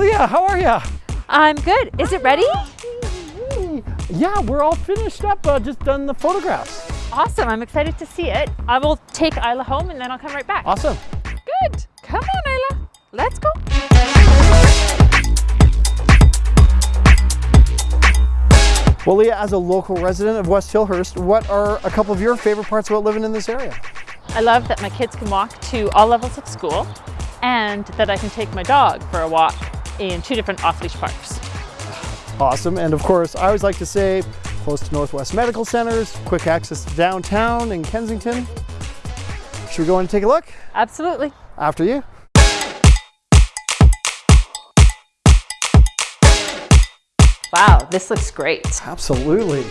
Leah, how are you? I'm good. Is it ready? Yeah, we're all finished up, uh, just done the photographs. Awesome. I'm excited to see it. I will take Isla home and then I'll come right back. Awesome. Good. Come on, Isla. Let's go. Well, Leah, as a local resident of West Hillhurst, what are a couple of your favorite parts about living in this area? I love that my kids can walk to all levels of school and that I can take my dog for a walk in two different off-leash parks. Awesome. And of course, I always like to say close to Northwest Medical Centers, quick access to downtown in Kensington. Should we go in and take a look? Absolutely. After you. Wow, this looks great. Absolutely.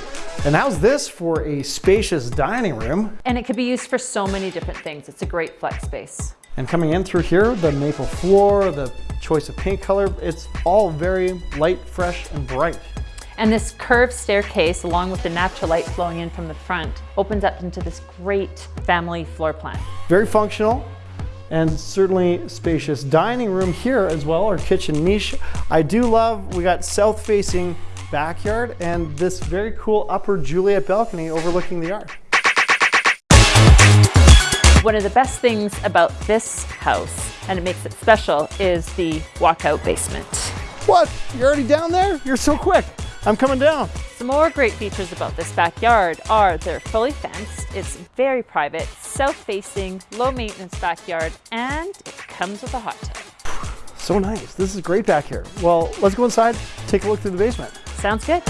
And how's this for a spacious dining room? And it could be used for so many different things. It's a great flex space. And coming in through here, the maple floor, the choice of paint color, it's all very light, fresh, and bright. And this curved staircase, along with the natural light flowing in from the front, opens up into this great family floor plan. Very functional and certainly spacious dining room here as well, our kitchen niche. I do love, we got south facing backyard and this very cool upper Juliet balcony overlooking the yard. One of the best things about this house, and it makes it special, is the walkout basement. What? You're already down there? You're so quick. I'm coming down. Some more great features about this backyard are they're fully fenced, it's very private, south-facing, low-maintenance backyard, and it comes with a hot tub. So nice. This is great back here. Well, let's go inside, take a look through the basement. Sounds good.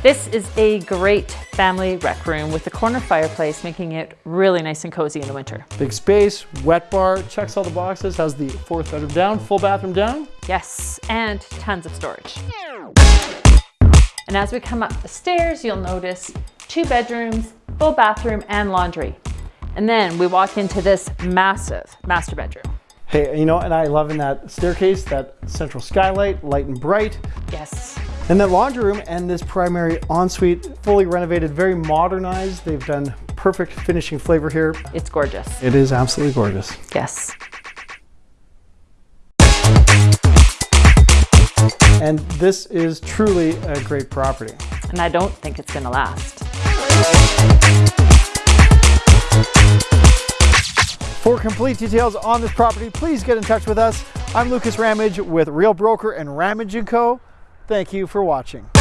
This is a great family rec room with a corner fireplace, making it really nice and cozy in the winter. Big space, wet bar, checks all the boxes, has the fourth bedroom down, full bathroom down. Yes, and tons of storage. And as we come up the stairs, you'll notice two bedrooms, full bathroom and laundry. And then we walk into this massive master bedroom. Hey, you know, and I love in that staircase, that central skylight, light and bright. Yes. And that laundry room and this primary ensuite, fully renovated, very modernized. They've done perfect finishing flavor here. It's gorgeous. It is absolutely gorgeous. Yes. And this is truly a great property. And I don't think it's gonna last. For complete details on this property, please get in touch with us. I'm Lucas Ramage with Real Broker and Ramage & Co. Thank you for watching.